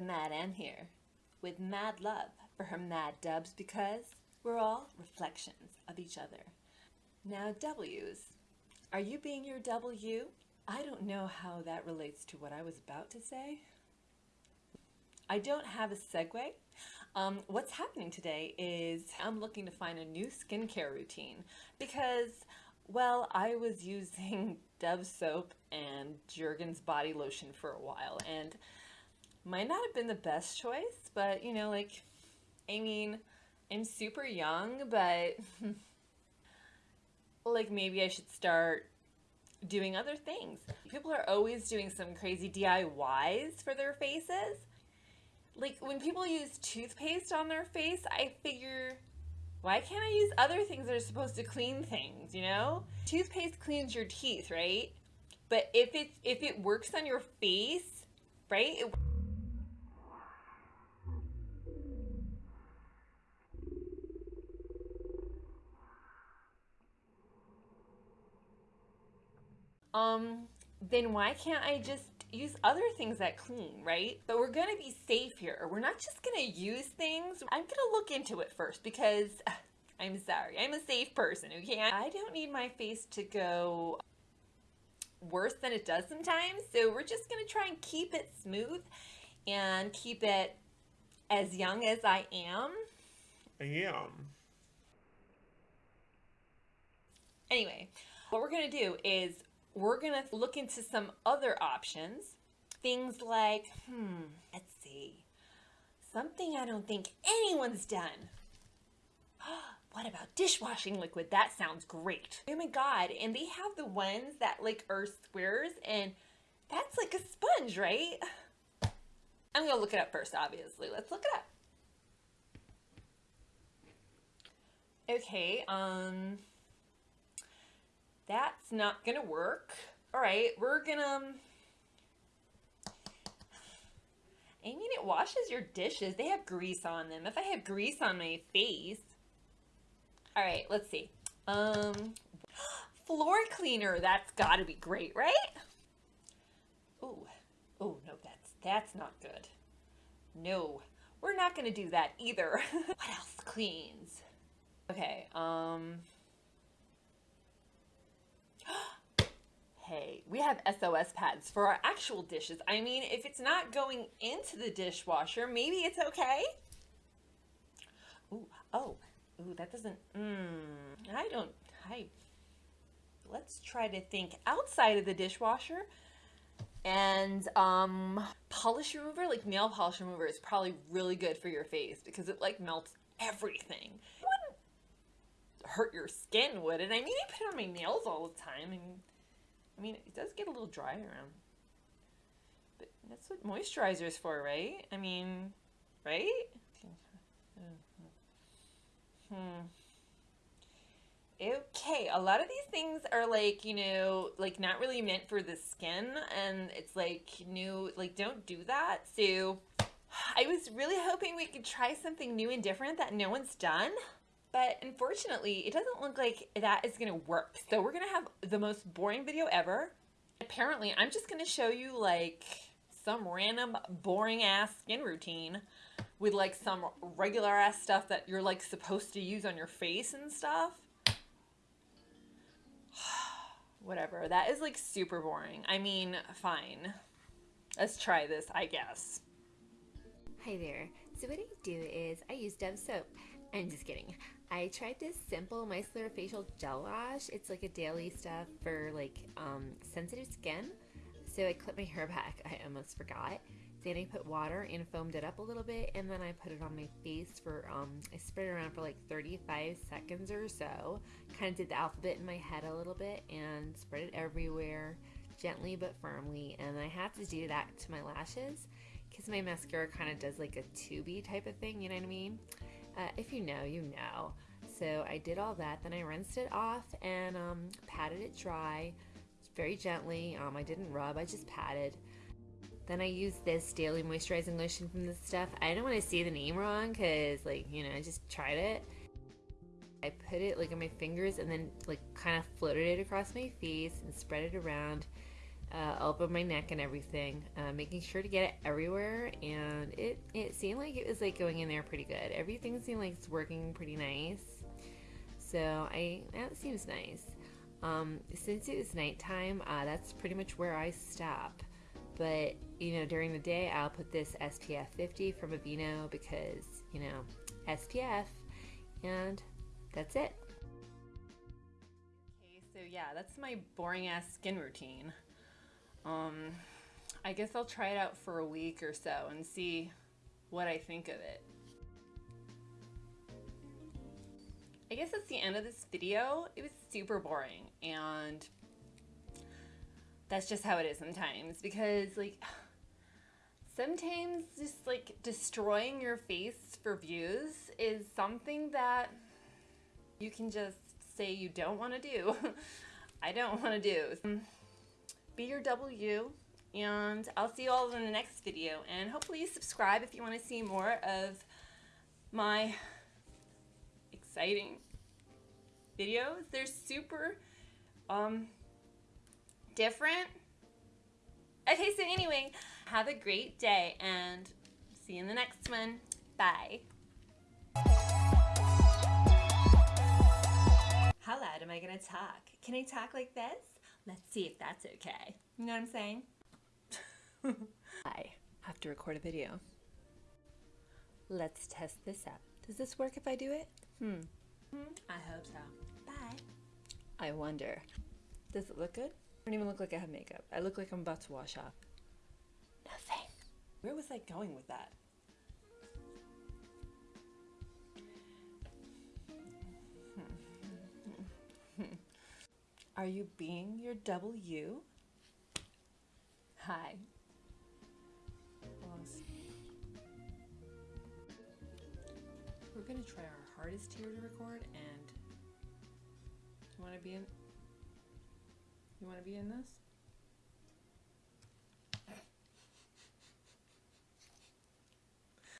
Mad M here with mad love for her mad dubs because we're all reflections of each other. Now, W's, are you being your W? I don't know how that relates to what I was about to say. I don't have a segue. Um, what's happening today is I'm looking to find a new skincare routine because, well, I was using Dove soap and Jergens body lotion for a while and might not have been the best choice, but you know, like, I mean, I'm super young, but like maybe I should start doing other things. People are always doing some crazy DIYs for their faces. Like when people use toothpaste on their face, I figure, why can't I use other things that are supposed to clean things, you know? Toothpaste cleans your teeth, right? But if it's if it works on your face, right? It um, then why can't I just use other things that clean, right? But we're gonna be safe here. We're not just gonna use things. I'm gonna look into it first because I'm sorry, I'm a safe person, okay? I don't need my face to go worse than it does sometimes. So we're just gonna try and keep it smooth and keep it as young as I am. I am. Anyway, what we're gonna do is we're going to look into some other options. Things like, hmm, let's see, something I don't think anyone's done. what about dishwashing liquid? That sounds great. Oh my god, and they have the ones that like are squares and that's like a sponge, right? I'm gonna look it up first, obviously. Let's look it up. Okay, um, that's not gonna work. All right, we're gonna... Um, I mean, it washes your dishes. They have grease on them. If I have grease on my face... All right, let's see. Um, floor cleaner. That's gotta be great, right? Oh, oh no, that's, that's not good. No, we're not gonna do that either. what else cleans? Okay, um... hey, we have SOS pads for our actual dishes. I mean, if it's not going into the dishwasher, maybe it's okay. Ooh, oh, ooh, that doesn't, mmm, I don't, I, let's try to think outside of the dishwasher. And um, polish remover, like nail polish remover is probably really good for your face because it like melts everything. It wouldn't hurt your skin, would it? I mean, I put it on my nails all the time and I mean, it does get a little dry around. But that's what moisturizer is for, right? I mean, right? Hmm. Okay, a lot of these things are like, you know, like not really meant for the skin and it's like new, like don't do that. So I was really hoping we could try something new and different that no one's done. But unfortunately, it doesn't look like that is to work. So we're to have the most boring video ever. Apparently, I'm just to show you like some random boring ass skin routine with like some regular ass stuff that you're like supposed to use on your face and stuff. Whatever. That is like super boring. I mean, fine. Let's try this, I guess. Hi there. So what I do is I use Dove soap. I'm just kidding. I tried this simple micellar facial gel wash. It's like a daily stuff for like um, sensitive skin. So I clipped my hair back. I almost forgot. Then I put water and foamed it up a little bit, and then I put it on my face for um, I spread it around for like 35 seconds or so. Kind of did the alphabet in my head a little bit and spread it everywhere, gently but firmly. And I have to do that to my lashes because my mascara kind of does like a tubey type of thing. You know what I mean? Uh, if you know, you know. So I did all that. Then I rinsed it off and um, patted it dry very gently. Um, I didn't rub, I just patted. Then I used this daily moisturizing lotion from this stuff. I don't want to say the name wrong because, like, you know, I just tried it. I put it like on my fingers and then like kind of floated it across my face and spread it around uh, over my neck and everything, uh, making sure to get it everywhere. And it it, it seemed like it was like going in there pretty good. Everything seemed like it's working pretty nice. So I that seems nice. Um, since it was nighttime, uh, that's pretty much where I stop. But you know, during the day, I'll put this SPF 50 from Aveeno because you know SPF, and that's it. Okay, so yeah, that's my boring ass skin routine. Um, I guess I'll try it out for a week or so and see what I think of it. I guess that's the end of this video. It was super boring and that's just how it is sometimes because like sometimes just like destroying your face for views is something that you can just say you don't want to do. I don't want to do. Be your W and I'll see you all in the next video and hopefully you subscribe if you want to see more of my exciting videos. They're super um different. Okay, so anyway, have a great day and see you in the next one. Bye. How loud am I gonna talk? Can I talk like this? Let's see if that's okay. You know what I'm saying? I have to record a video. Let's test this out. Does this work if I do it? Hmm. I hope so. Bye. I wonder. Does it look good? I don't even look like I have makeup. I look like I'm about to wash off. Nothing. Where was I going with that? Are you being your W? Hi. Almost. We're gonna try our hardest here to record and you wanna be in you wanna be in this?